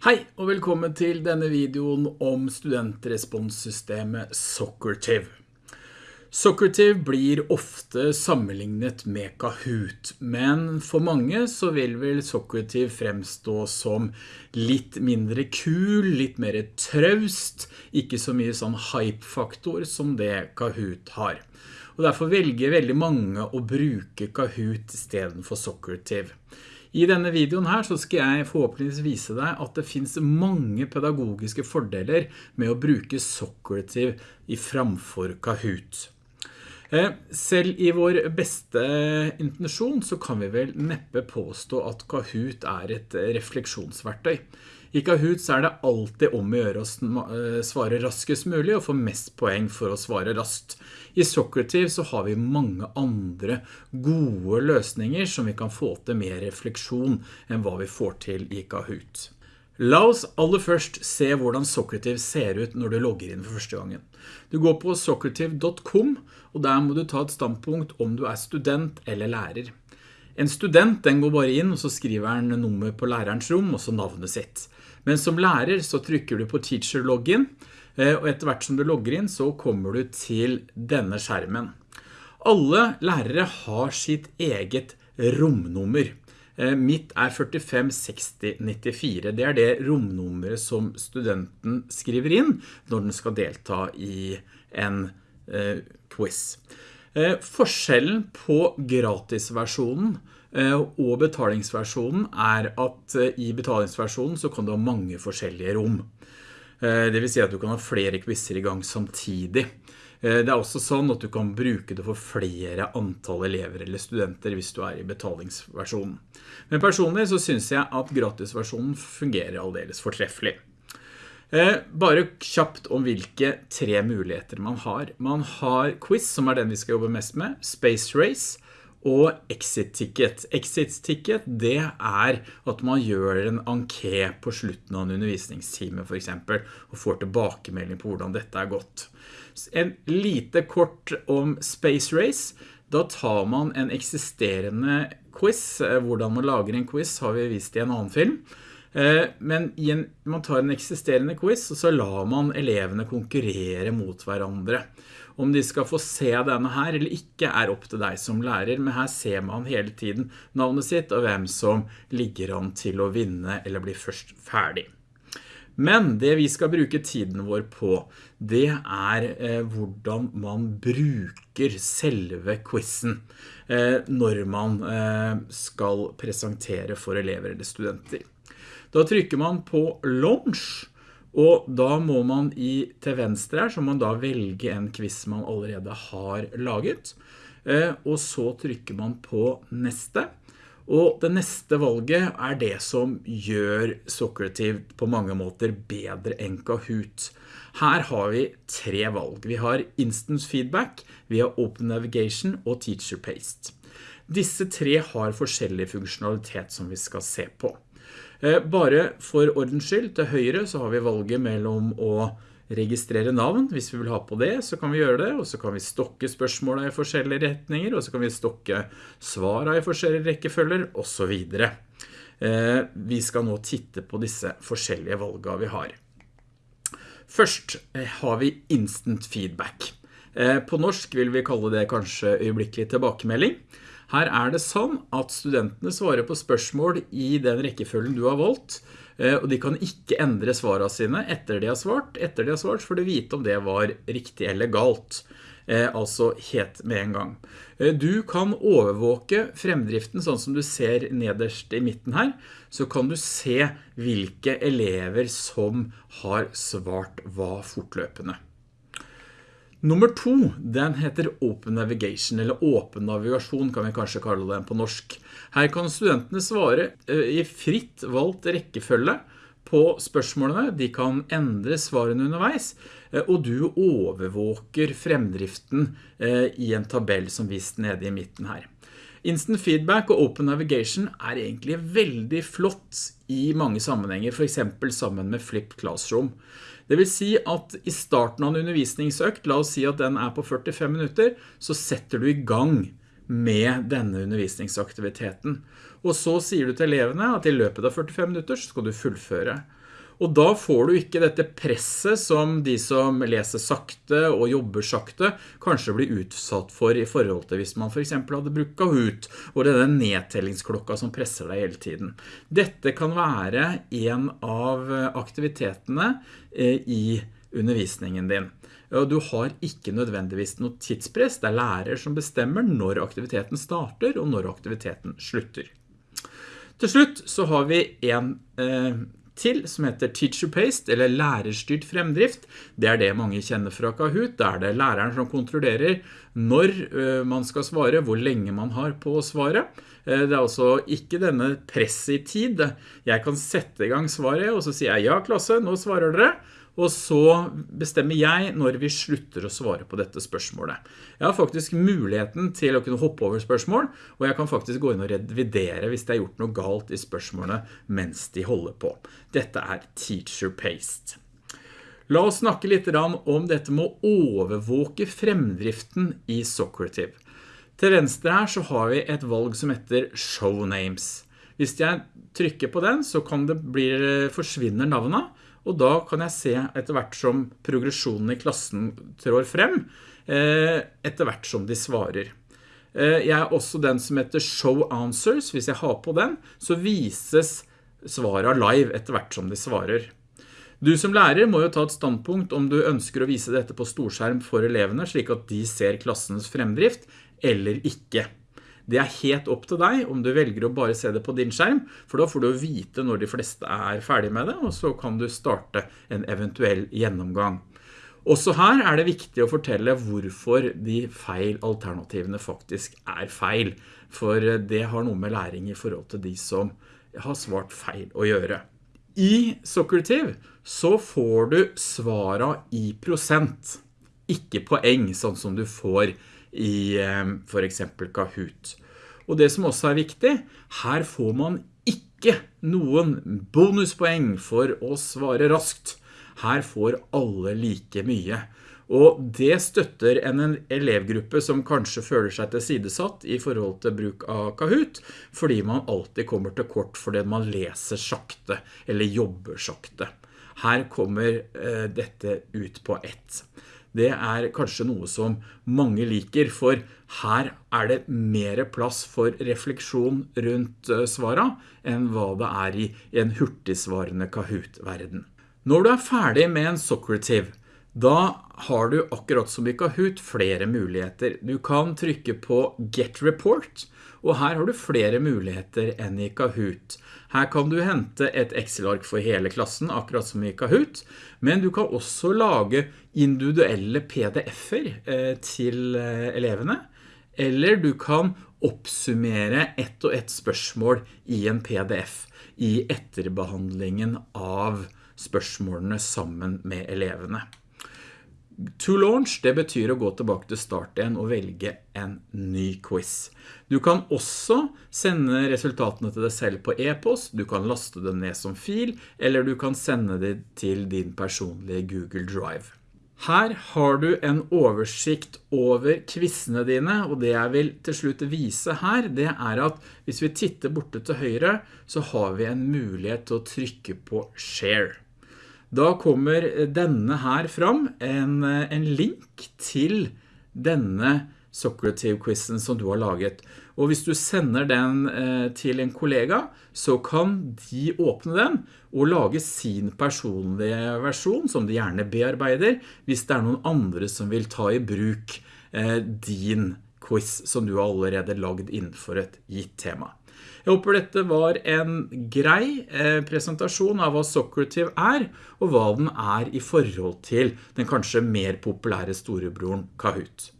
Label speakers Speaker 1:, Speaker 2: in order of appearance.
Speaker 1: Hei og velkommen til denne videoen om studentresponssystemet Socrative. Socrative blir ofte sammenlignet med Kahoot, men for mange så vil vel Socrative fremstå som litt mindre kul, litt mer traust, ikke så mye sånn hype-faktor som det Kahoot har. Og derfor velger veldig mange å bruke Kahoot i stedet for Socrative. I denne videoen her så skal jeg forhåpentligvis vise deg at det finns mange pedagogiske fordeler med å bruke Socrative i framfor Kahoot. Eh, selv i vår beste intensjon så kan vi vel neppe påstå at Kahoot er et refleksjonsverktøy. I Kahoot så er det alltid om å gjøre å eh, svare raskest mulig og få mest poeng for å svare raskt. I Socrative så har vi mange andre gode løsninger som vi kan få til mer refleksjon enn hva vi får til i Kahoot. La oss aller først se hvordan Socrative ser ut når du logger inn for første gangen. Du går på socrative.com, og der må du ta et standpunkt om du er student eller lærer. En student den går bare inn, og så skriver han nummer på lærerens rom, og så navnet sitt. Men som lærer så trykker du på Teacher Login, eh, og etter hvert som du logger inn så kommer du til denne skjermen. Alle lærere har sitt eget romnummer. Eh, mitt er 456094. Det er det romnummeret som studenten skriver inn når den skal delta i en eh, quiz. Forskjellen på gratisversjonen Eh, og betalingsversjonen er at eh, i betalingsversjonen så kan du ha mange forskjellige rom. Eh, det vil si at du kan ha flere quizzer i gang samtidig. Det er også sånn at du kan bruke det for flere antall elever eller studenter hvis du er i betalingsversjonen. Men personlig så synes jeg at gratisversjonen fungerer aldeles fortreffelig. Bare kjapt om hvilke tre muligheter man har. Man har quiz, som er den vi skal jobbe mest med, Space Race, og exit ticket. Exit ticket det er at man gjør en anké på slutten av en undervisningstime for eksempel, og får tilbakemelding på hvordan dette er gått. En lite kort om Space Race. Da tar man en eksisterende quiz. Eh, hvordan man lager en quiz har vi vist i en annen film. Eh, men man tar en eksisterende quiz, og så lar man elevene konkurrere mot hverandre. Om de skal få se denne her eller ikke er opp til deg som lærer, men her ser man hele tiden navnet sitt og hvem som ligger an til å vinne eller bli først ferdig. Men det vi skal bruke tiden vår på, det er eh, hvordan man bruker selve quizen eh, når man eh, skal presentere for elever eller studenter. Da trykker man på launch, og da må man i, til venstre her, så må man da velge en quiz man allerede har laget. Eh, og så trykker man på neste. Og det neste valget er det som gjør Socrative på mange måter bedre enn Kahoot. Her har vi tre valg. Vi har Instant Feedback, vi har Open Navigation og Teacher Paste. Disse tre har forskjellig funksjonalitet som vi skal se på. Eh, bare for ordens skyld, til høyre så har vi valget mellom å registrere navn. Hvis vi vil ha på det, så kan vi gjøre det, og så kan vi stokke spørsmålene i forskjellige retninger, og så kan vi stokke svarene i forskjellige rekkefølger, og så videre. Eh, vi skal nå titte på disse forskjellige valgene vi har. Først eh, har vi instant feedback. På norsk vil vi kalle det kanskje øyeblikkelig tilbakemelding. Her er det sånn at studentene svarer på spørsmål i den rekkefølgen du har valgt, eh, og de kan ikke endre svarene sine etter de har svart. Etter de har svart får du vite om det var riktig eller galt, eh, altså helt med en gang. Eh, du kan overvåke fremdriften sånn som du ser nederst i midten her, så kan du se hvilke elever som har svart hva fortløpende. Nummer to, den heter Open Navigation, eller Åpen navigasjon kan vi kanskje kalle den på norsk. Her kan studentene svare eh, i fritt valgt rekkefølge på spørsmålene. De kan endre svarene underveis, eh, og du overvåker fremdriften eh, i en tabell som vist nede i midten her. Instant feedback og open navigation er egentlig veldig flott i mange sammenhenger, for eksempel sammen med Flipped Classroom. Det vil si at i starten av en undervisningsøkt, la oss si at den er på 45 minutter, så setter du i gang med denne undervisningsaktiviteten. Og så sier du til elevene at i løpet av 45 minutter skal du fullføre. Og da får du ikke dette presset som de som leser sakte og jobber sakte kanskje blir utsatt for i forhold til hvis man for eksempel hadde brukt Kahoot, og det er den nedtellingsklokka som presser deg hele tiden. Dette kan være en av aktivitetene eh, i undervisningen din. Du har ikke nødvendigvis noe tidspress, det er lærer som bestemmer når aktiviteten starter og når aktiviteten slutter. Til slutt så har vi en eh, til som heter Teacher Paste eller lærerstyrt fremdrift. Det er det mange kjenner fra Kahoot. Det er det læreren som kontrollerer når eh, man skal svare, hvor lenge man har på å svare. Eh, det er altså ikke denne press i tid. Jeg kan sette i gang svaret, og så sier jeg ja klasse, nå svarer dere og så bestemmer jeg når vi slutter å svare på dette spørsmålet. Jeg har faktisk muligheten til å kunne hoppe over spørsmål, og jeg kan faktisk gå inn og revidere hvis det er gjort noe galt i spørsmålene mens de holder på. Dette er Teacher Paste. La oss snakke litt om dette med å overvåke fremdriften i Socrative. Til venstre her så har vi et valg som heter Show Names. Hvis jeg trykker på den så kan det bli, forsvinner navnet, og da kan jeg se etter hvert som progresjonen i klassen trår frem, eh, etter hvert som de svarer. Eh, jeg er også den som heter Show Answers. Hvis jeg har på den, så vises svaret live etter hvert som de svarer. Du som lærer må jo ta et standpunkt om du ønsker å vise dette på storskjerm for elevene, slik at de ser klassens fremdrift, eller ikke. Det er helt opp til deg om du velger å bare se det på din skjerm, for da får du vite når de fleste er ferdig med det, og så kan du starte en eventuell gjennomgang. Også her er det viktig å fortelle hvorfor de feil alternativene faktisk er feil, for det har noe med læring i forhold til de som har svart feil å gjøre. I Socrative så får du svara i prosent, ikke poeng, sånn som du får i eh, for eksempel Kahoot. Og det som også er viktig, her får man ikke noen bonuspoeng for å svare raskt. Her får alle like mye. Og det støtter en elevgruppe som kanskje føler seg tilsidesatt i forhold til bruk av Kahoot, fordi man alltid kommer til kort fordi man leser sakte eller jobber sakte. Her kommer eh, dette ut på ett det er kanskje noe som mange liker, for her er det mer plass for refleksjon rundt svaret svara enn hva det er i en hurtigsvarende Kahoot-verden. Når du er ferdig med en Socrative, da har du akkurat som i Kahoot flere muligheter. Du kan trykke på Get Report, og her har du flere muligheter enn i Kahoot. Her kan du hente et Excel-ark for hele klassen, akkurat som i Kahoot, men du kan også lage individuelle PDF-er eh, til eh, elevene, eller du kan oppsummere ett og ett spørsmål i en PDF i etterbehandlingen av spørsmålene sammen med elevene. To launch, det betyr å gå tilbake til start igjen og velge en ny quiz. Du kan også sende resultatene til deg selv på e-post, du kan laste det ned som fil, eller du kan sende det til din personlige Google Drive. Her har du en oversikt over quizene dine, og det jeg vil til slutt vise her, det er at hvis vi titter borte til høyre, så har vi en mulighet til å trykke på Share. Da kommer denne her fram, en, en link til denne Socrative-quizen som du har laget. Og hvis du sender den eh, til en kollega, så kan de åpne den og lage sin personlige versjon, som de gjerne bearbeider, hvis det er noen andre som vil ta i bruk eh, din quiz som du har allerede lagd innenfor et gitt tema. Jeg håper dette var en grei eh, presentasjon av hva Socrative er, og hva den er i forhold til den kanskje mer populære storebroren Kahoot.